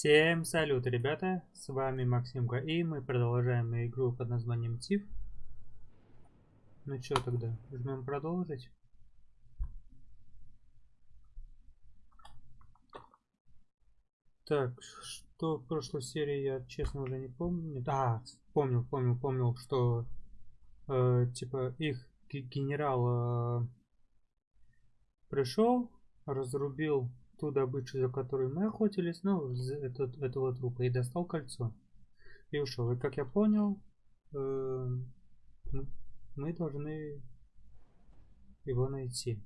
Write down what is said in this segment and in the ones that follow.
Всем салют, ребята! С вами Максимка, и мы продолжаем игру под названием Тиф. Ну что тогда, жмем продолжить. Так, что в прошлой серии я честно уже не помню. А, помнил, помнил, помнил, что э, типа их генерал э, пришел, разрубил ту добычу, за которой мы охотились, ну, этот, этого трупа, и достал кольцо. И ушел. И как я понял, э, мы должны его найти.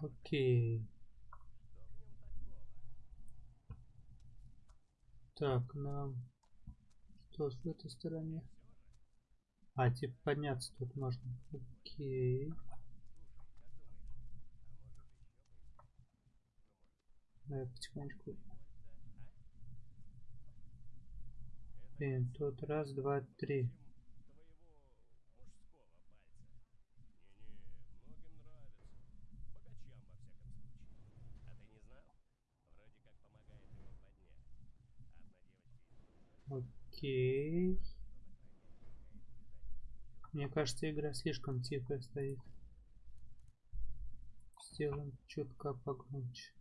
Окей. Так, нам... Что с этой стороне? А, типа подняться тут можно. Окей. Давай потихонечку. Блин, тут раз, два, три. Окей. Мне кажется, игра слишком тихо стоит. Сделаем чутка погромче.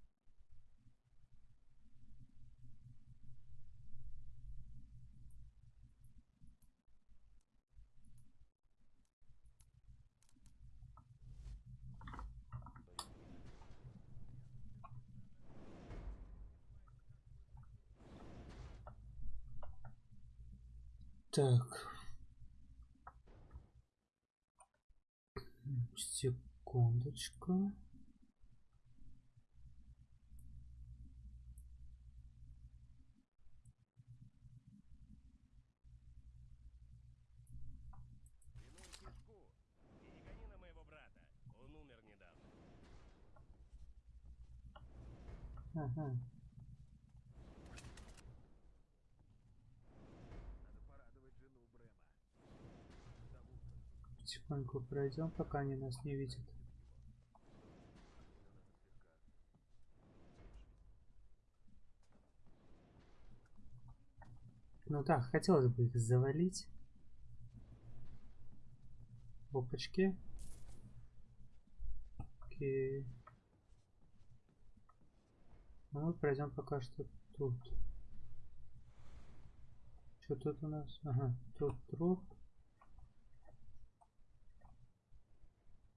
Так. Секундочку. Ага. Потихоньку пройдем, пока они нас не видят. Ну так, хотелось бы их завалить. Опачки. Окей. Ну, мы пройдем пока что тут. Что тут у нас? Ага, тут труп.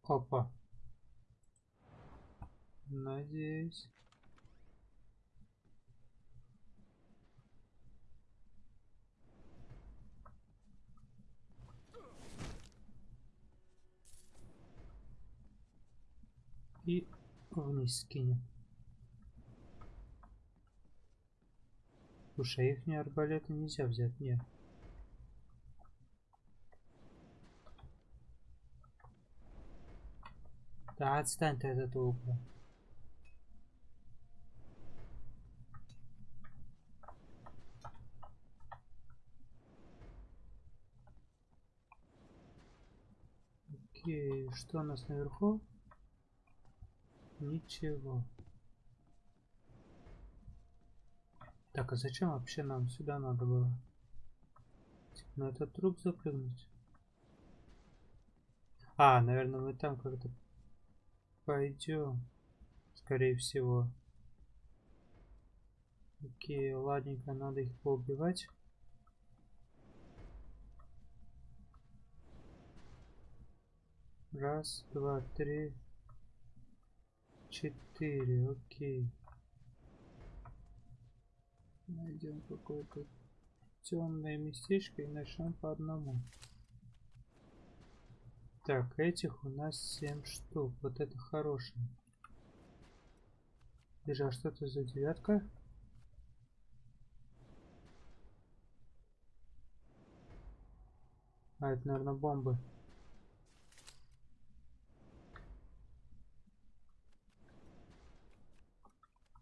Опа. Надеюсь. И вниз скинем. Слушай, их арбалеты нельзя взять, нет. Да отстань ты от этого угла. Окей, что у нас наверху? Ничего. Так, а зачем вообще нам сюда надо было? Типа на этот труп запрыгнуть? А, наверное, мы там как-то пойдем. Скорее всего. Окей, ладненько, надо их поубивать. Раз, два, три, четыре. Окей. Найдем какое-то темное местечко и начнем по одному. Так, этих у нас 7 штук. Вот это хорошее. Держа, что это за девятка? А, это, наверное, бомбы.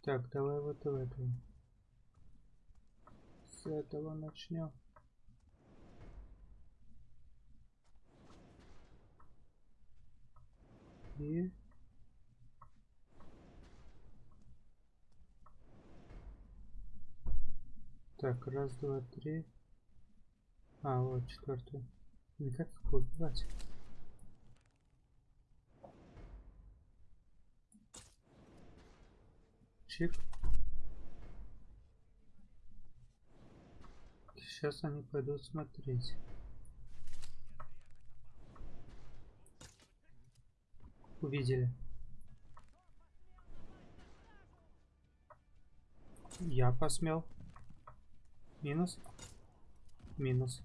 Так, давай вот в этого. С этого начнем. И Так, раз, два, три. А, вот четвертый. Блин, как их убивать? Чик. Сейчас они пойдут смотреть. Увидели. Я посмел. Минус. Минус.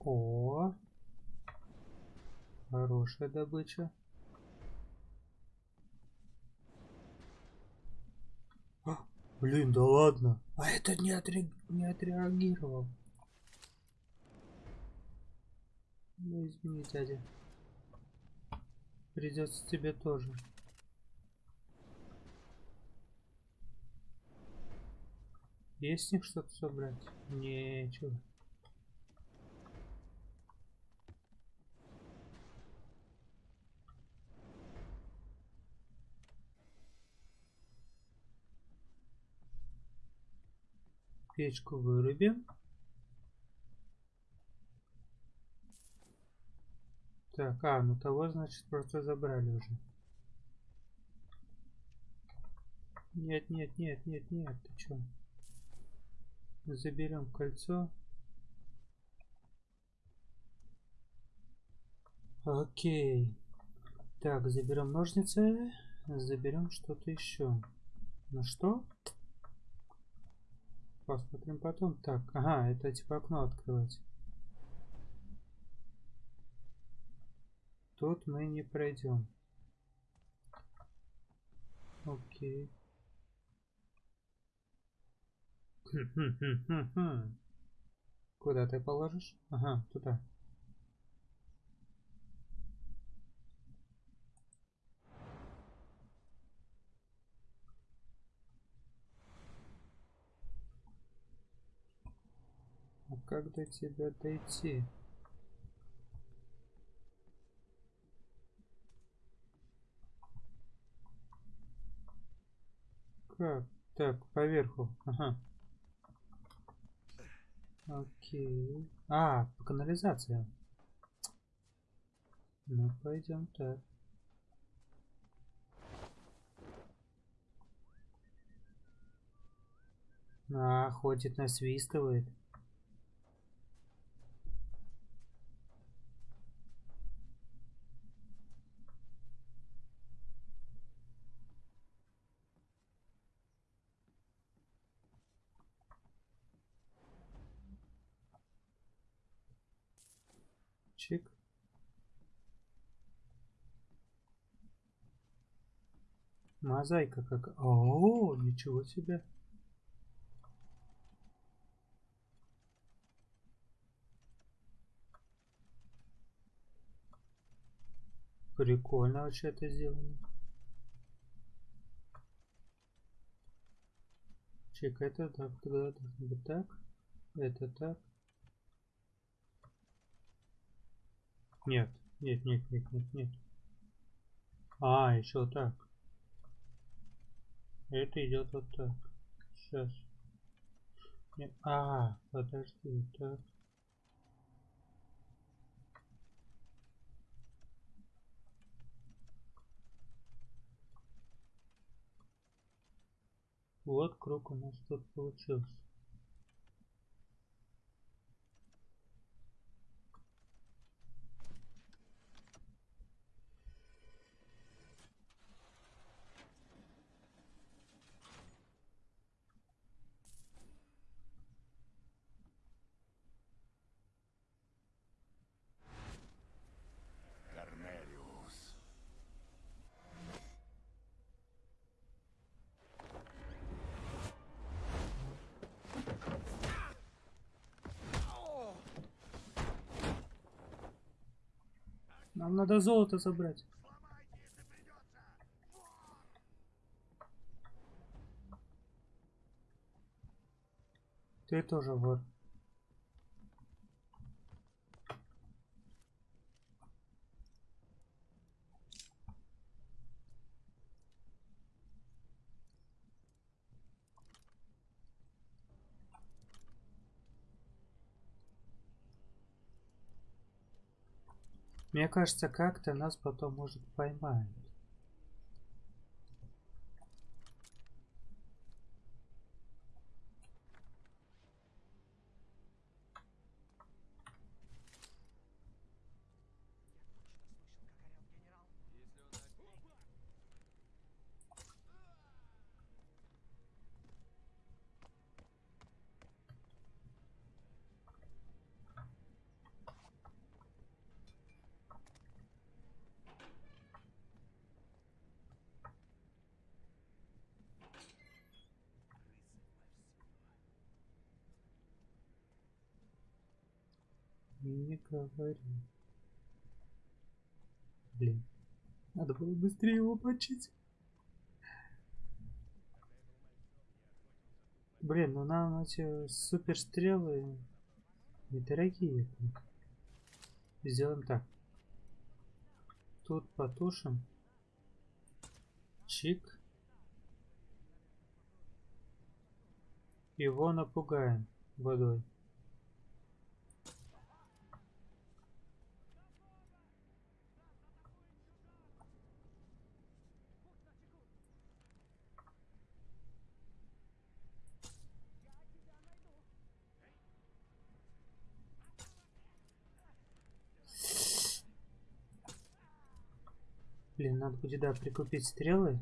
О, хорошая добыча. А, блин, да ладно. А это не, отре... не отреагировал. Ну извини, дядя. Придется тебе тоже. Есть с них что-то собрать? Нечего. Печку вырубим. Так, а, ну того, значит, просто забрали уже. Нет, нет, нет, нет, нет, ты чё? Заберем кольцо. Окей. Так, заберем ножницы. Заберем что-то еще. Ну что? Посмотрим потом. Так, ага, это типа окно открывать. Тут мы не пройдем. Окей. Куда ты положишь? Ага, туда. А как до тебя дойти? Как? Так, поверху. Ага. Окей. А, по канализации. Ну, пойдем так. А, ходит, насвистывает. Чик. Мозаика как... О, ничего себе. Прикольно вообще это сделано. Чек, это так, тогда должно быть так. Это так. Нет, нет, нет, нет, нет, нет. А, еще так. Это идет вот так. Сейчас. Нет. А, подожди, так. Вот круг у нас тут получился. Нам надо золото забрать. Ты тоже вор. Мне кажется, как-то нас потом может поймают. Не говори. Блин. Надо было быстрее его почить. Блин, ну нам эти суперстрелы недорогие. Сделаем так. Тут потушим. Чик. Его напугаем водой. Блин, надо будет, да, прикупить стрелы.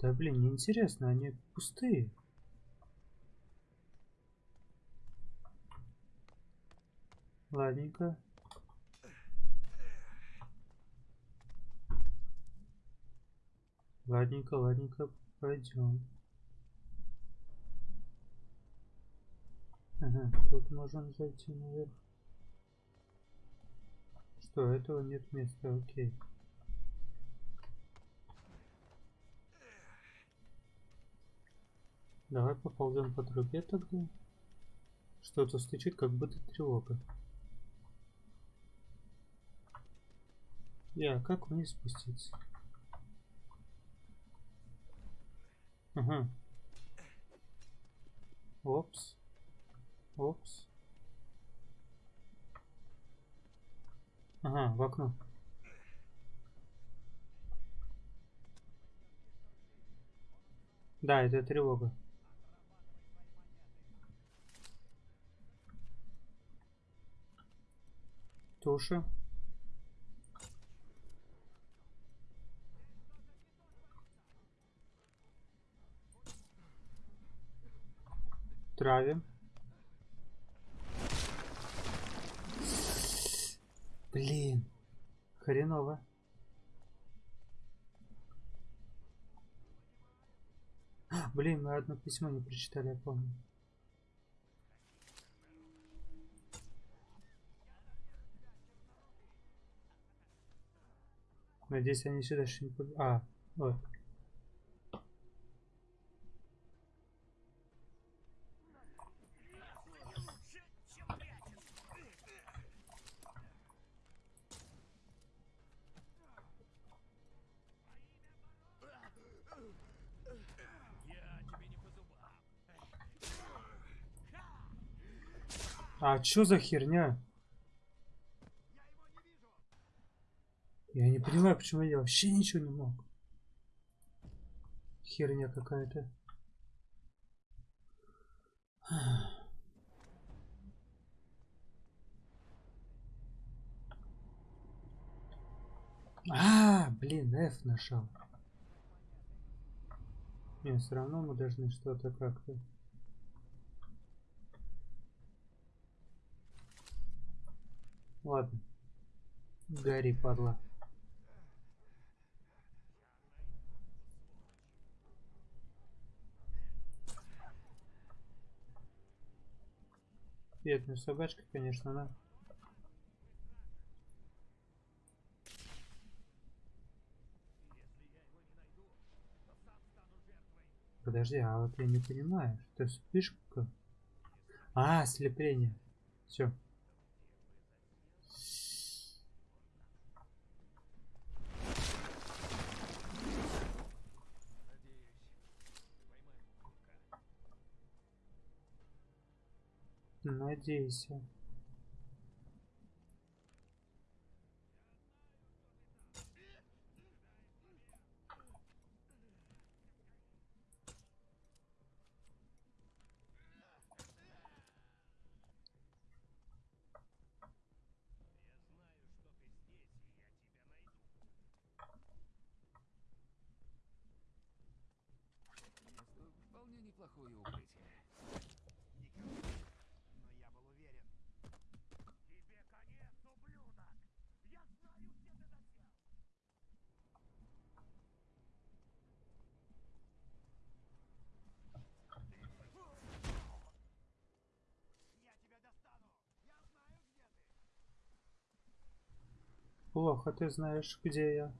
Да, блин, неинтересно, они пустые. Ладненько. Ладненько, ладненько, пойдем. Ага, тут можем зайти наверх. Что, этого нет места, окей. Давай поползем по трубе тогда. Что-то стучит, как будто тревога. Я, как вниз спуститься? Ага. Опс. Опс. Ага, в окно. Да, это тревога. Туша. Травим. Блин. Хреново. Блин, мы одно письмо не прочитали, я помню. Надеюсь, они сюда не... А, вот. А чё за херня? Я не понимаю, почему я вообще ничего не мог. Херня какая-то. А, блин, F нашел. Не, все равно мы должны что-то как-то. Ладно. Гори, падла. Бедная собачка, конечно, да. Подожди, а вот я не понимаю, что вспышка? А, слепление. Все. Надейся. Неплохое укрытие. Никого. Но я был уверен. Тебе конец, ублюдок! Я знаю, где ты засел! Я тебя достану. Я знаю, где ты. Плохо ты знаешь, где я.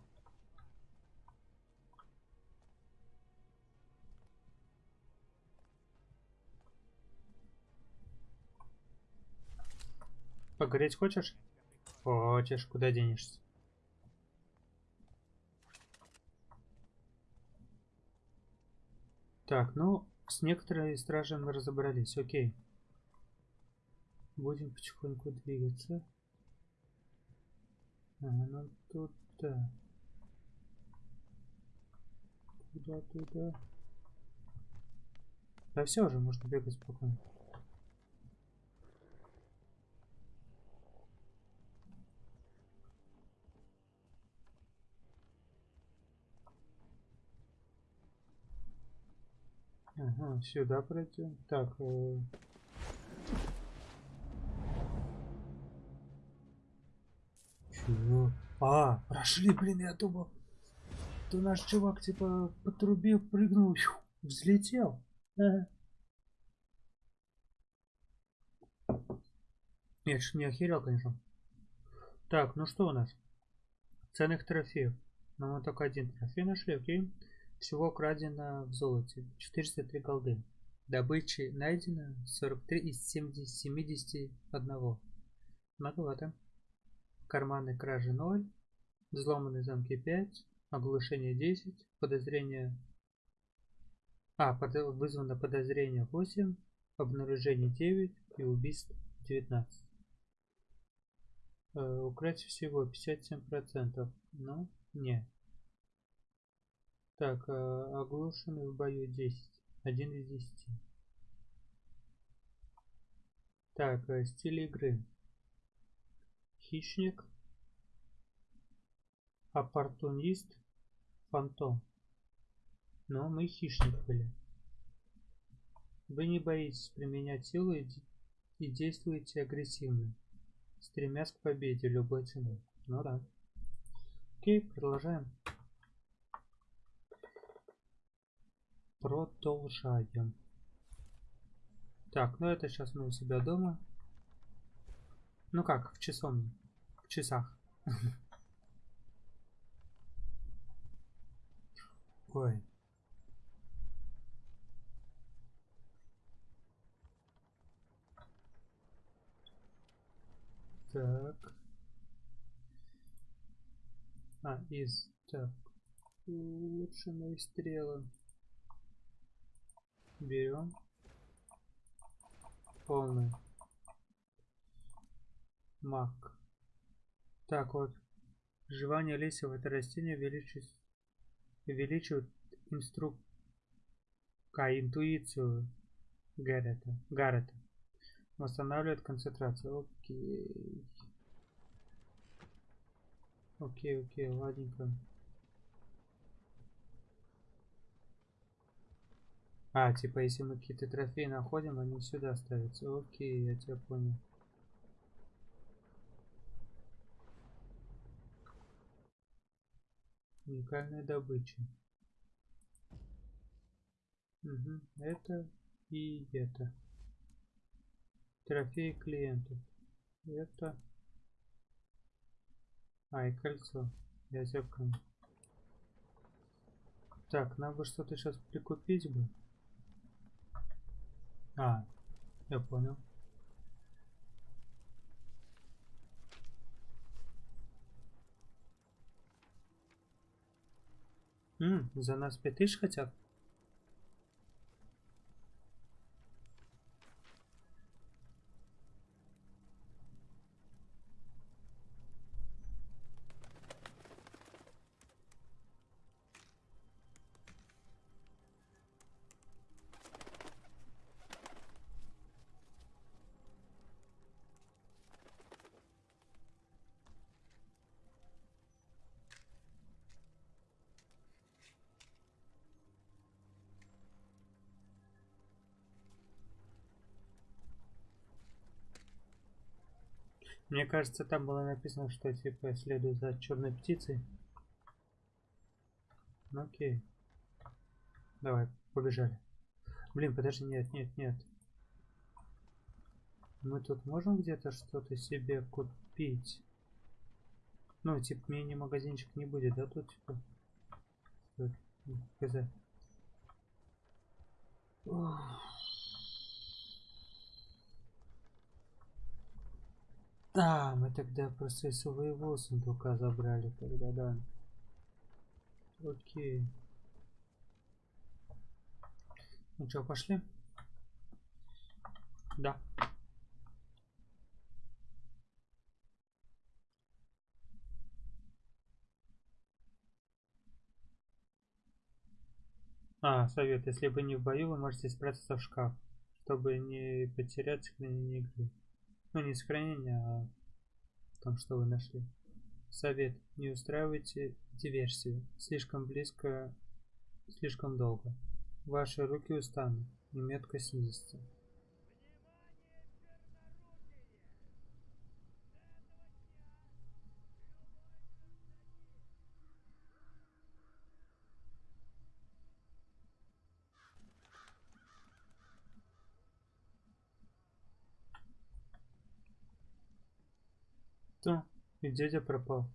Погореть хочешь? Хочешь, куда денешься? Так, ну, с некоторыми стражами мы разобрались, окей. Будем потихоньку двигаться. А, ну туда. Туда, туда. Да все уже, можно бегать спокойно. Ага, сюда пройдем. Так, э, А, прошли, блин, я думал. То наш чувак, типа, по трубе прыгнул, взлетел. Ага. Нет, ж не охерел, конечно. Так, ну что у нас? Ценных трофеев. Ну, мы только один трофей нашли, окей. Всего крадено в золоте. 403 голды. Добычи найдено 43 из 70, 71. Многовато. Карманы кражи 0. Взломанные замки 5. Оглушение 10. Подозрение... А, под... вызвано подозрение 8. Обнаружение 9. И убийств 19. Э, украсть всего 57%. Ну, не. Так, э, оглушенный в бою 10. 1 из 10. Так, э, стиль игры. Хищник. Оппортунист. Фантом. Но мы хищник были. Вы не боитесь применять силу и, де- и действуете агрессивно. Стремясь к победе любой ценой. Ну да. Окей, продолжаем. Продолжаем. Так, ну это сейчас мы у себя дома. Ну как, в часовне. Часах. Ой. Так. А, из... Так. Улучшенные стрелы. Берем. Полный. Мак. Так вот. Жевание листьев это растение увеличивает, увеличивает инструк... А, интуицию Гаррета. Гаррета. Восстанавливает концентрацию. Окей. Окей, окей, ладненько. А, типа, если мы какие-то трофеи находим, они сюда ставятся. Окей, я тебя понял. Уникальная добыча. Угу. Это и это. Трофеи клиентов. Это... А, и кольцо. Я понял. Так, нам бы что-то сейчас прикупить бы. А, я понял. М, за нас 5000 хотят? Мне кажется, там было написано, что типа следую за черной птицей. Ну окей. Давай, побежали. Блин, подожди, нет, нет, нет. Мы тут можем где-то что-то себе купить? Ну, типа, мини-магазинчик не будет, да, тут, типа? Хз. Да, мы тогда просто из своего сундука забрали тогда, да. Окей. Ну что, пошли? Да. А, совет, если вы не в бою, вы можете спрятаться в шкаф, чтобы не потерять сохранение игры. Ну, не сохранение, а в том, что вы нашли. Совет, не устраивайте диверсию. Слишком близко, слишком долго. Ваши руки устанут, и метка снизится. То, и дядя пропал.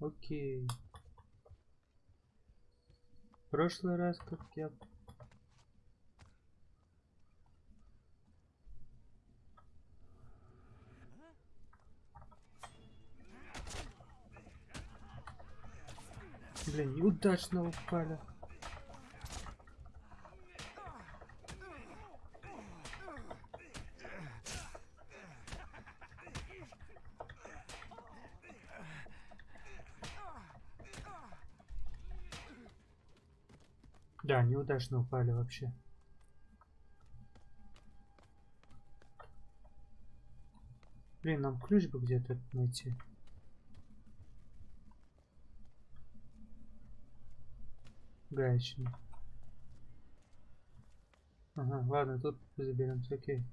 Окей. Прошлый раз, как я... Блин, неудачно упали. Да, неудачно упали вообще. Блин, нам ключ бы где-то найти. Гаечный. Ага, ладно, тут заберемся, окей.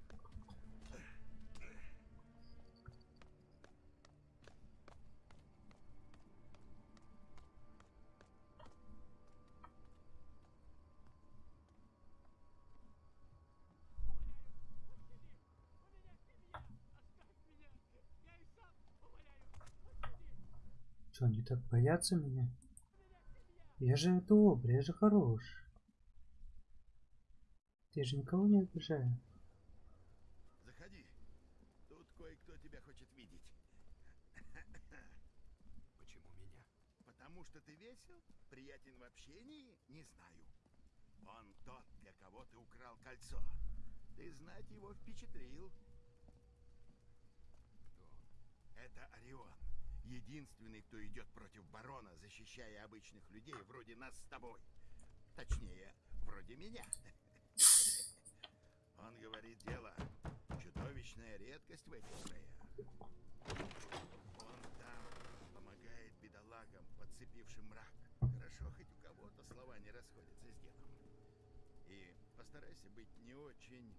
Что, они так боятся меня? Я же добрый, я же хорош. Я же никого не обижаю. Заходи. Тут кое-кто тебя хочет видеть. Почему меня? Потому что ты весел, приятен в общении, не знаю. Он тот, для кого ты украл кольцо. Ты знать его впечатлил. Кто? Это Орион. Единственный, кто идет против барона, защищая обычных людей вроде нас с тобой. Точнее, вроде меня. Он говорит дело. Чудовищная редкость в этих краях. Он там помогает бедолагам, подцепившим мрак. Хорошо, хоть у кого-то слова не расходятся с делом. И постарайся быть не очень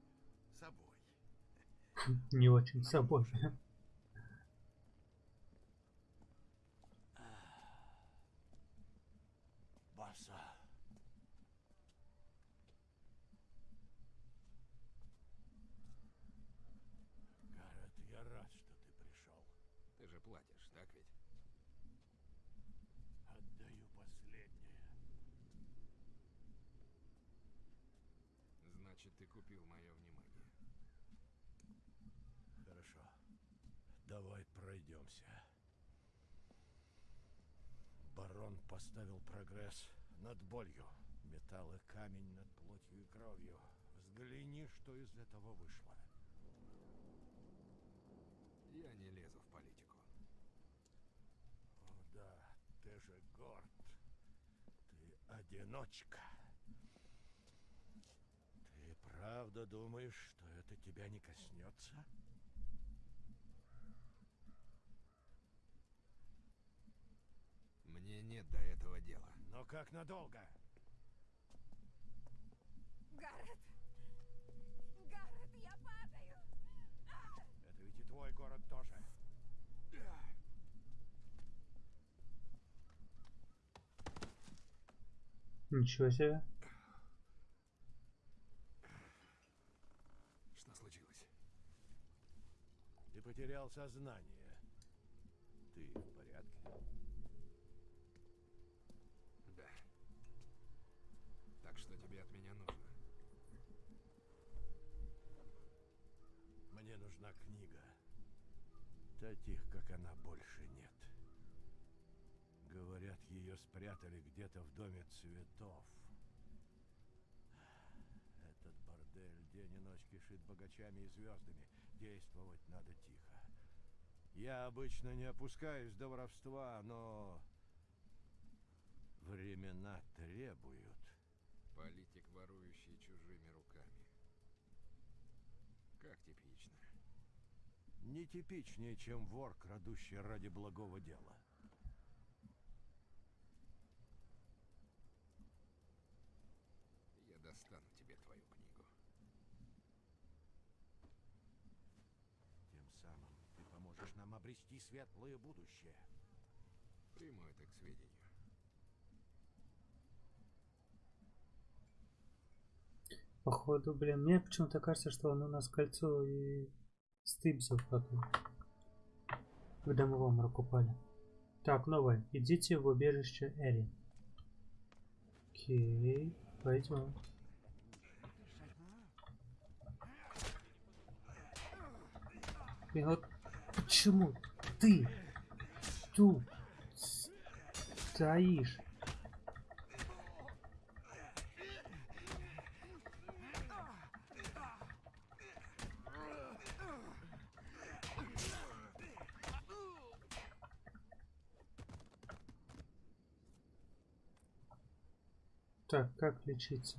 собой. Не очень собой. Баса. Гаррет, я рад, что ты пришел. Ты же платишь, так ведь? Отдаю последнее. Значит, ты купил мое внимание. Хорошо. Давай пройдемся. Барон поставил прогресс над болью. Металл и камень над плотью и кровью. Взгляни, что из этого вышло. Я не лезу в политику. О да, ты же горд. Ты одиночка. Ты правда думаешь, что это тебя не коснется? Мне нет до этого дела. Но как надолго? Гаррет! Гаррет, я падаю! мой город тоже. Ничего себе. Что случилось? Ты потерял сознание. Ты в порядке? Мне нужна книга. Таких, как она, больше нет. Говорят, ее спрятали где-то в доме цветов. Этот бордель день и ночь кишит богачами и звездами. Действовать надо тихо. Я обычно не опускаюсь до воровства, но времена требуют. Политик, Не типичнее, чем вор, крадущий ради благого дела. Я достану тебе твою книгу. Тем самым ты поможешь нам обрести светлое будущее. Приму это к сведению. Походу, блин, мне почему-то кажется, что он у нас кольцо и потом. Когда мы в обморок упали. Так, новое. Идите в убежище Эри. Окей, пойдем. Блин, вот почему ты тут стоишь? Так, как лечиться?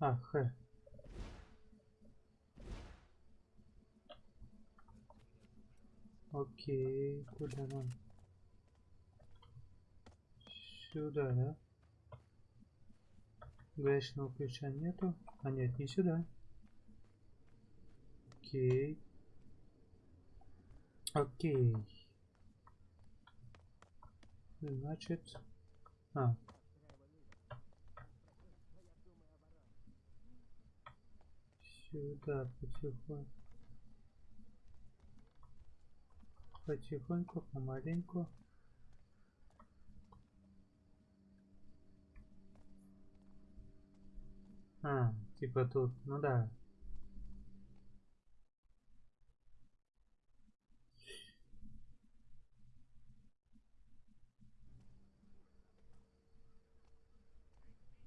А, Х. Окей, куда нам? Сюда, да? Гаечного ключа нету. А нет, не сюда. Окей. Окей. Значит... А. Сюда потихоньку. Потихоньку, помаленьку. А, типа тут, ну да.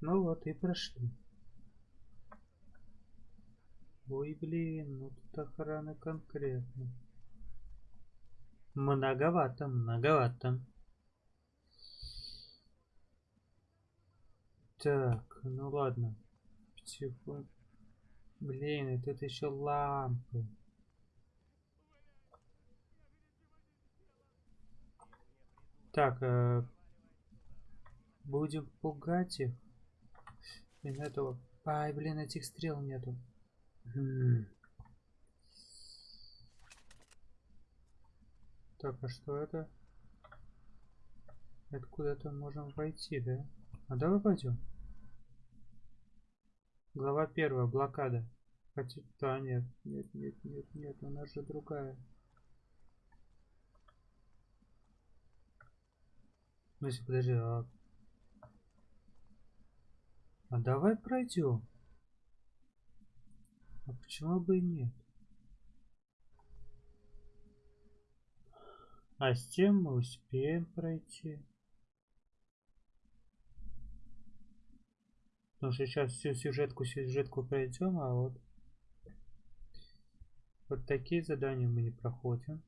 Ну вот и прошли. Ой, блин, ну тут охрана конкретно. Многовато, многовато. Так, ну ладно. Потихоньку. Блин, и тут еще лампы. Так, э, будем пугать их. Блин, этого... Ай, блин, этих стрел нету. Так, а что это? Это куда-то можем войти, да? А давай пойдем. Глава первая, блокада. Хотя... Да, нет, нет, нет, нет, нет, у нас же другая. Ну, если подожди, а... А давай пройдем. А почему бы и нет? А с тем мы успеем пройти. Потому что сейчас всю сюжетку, сюжетку пройдем, а вот вот такие задания мы не проходим.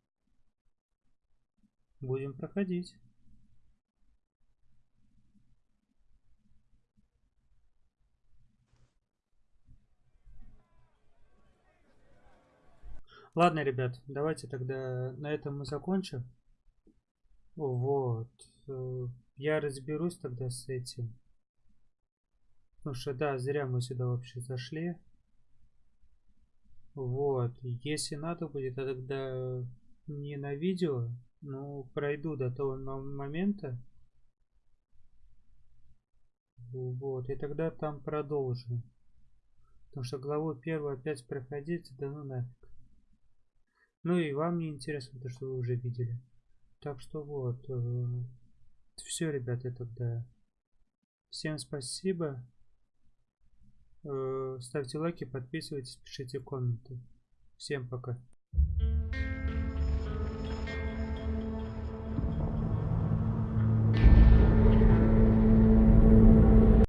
Будем проходить. Ладно, ребят, давайте тогда на этом мы закончим. Вот. э, Я разберусь тогда с этим. Потому что, да, зря мы сюда вообще зашли. Вот. Если надо будет, а тогда не на видео, но пройду до того мо- момента. Вот. И тогда там продолжу. Потому что главу первую опять проходить, да ну нафиг. Ну и вам не интересно, то что вы уже видели. Так что вот. все, ребята, тогда. Всем спасибо. Э, ставьте лайки, подписывайтесь, пишите комменты. Всем пока.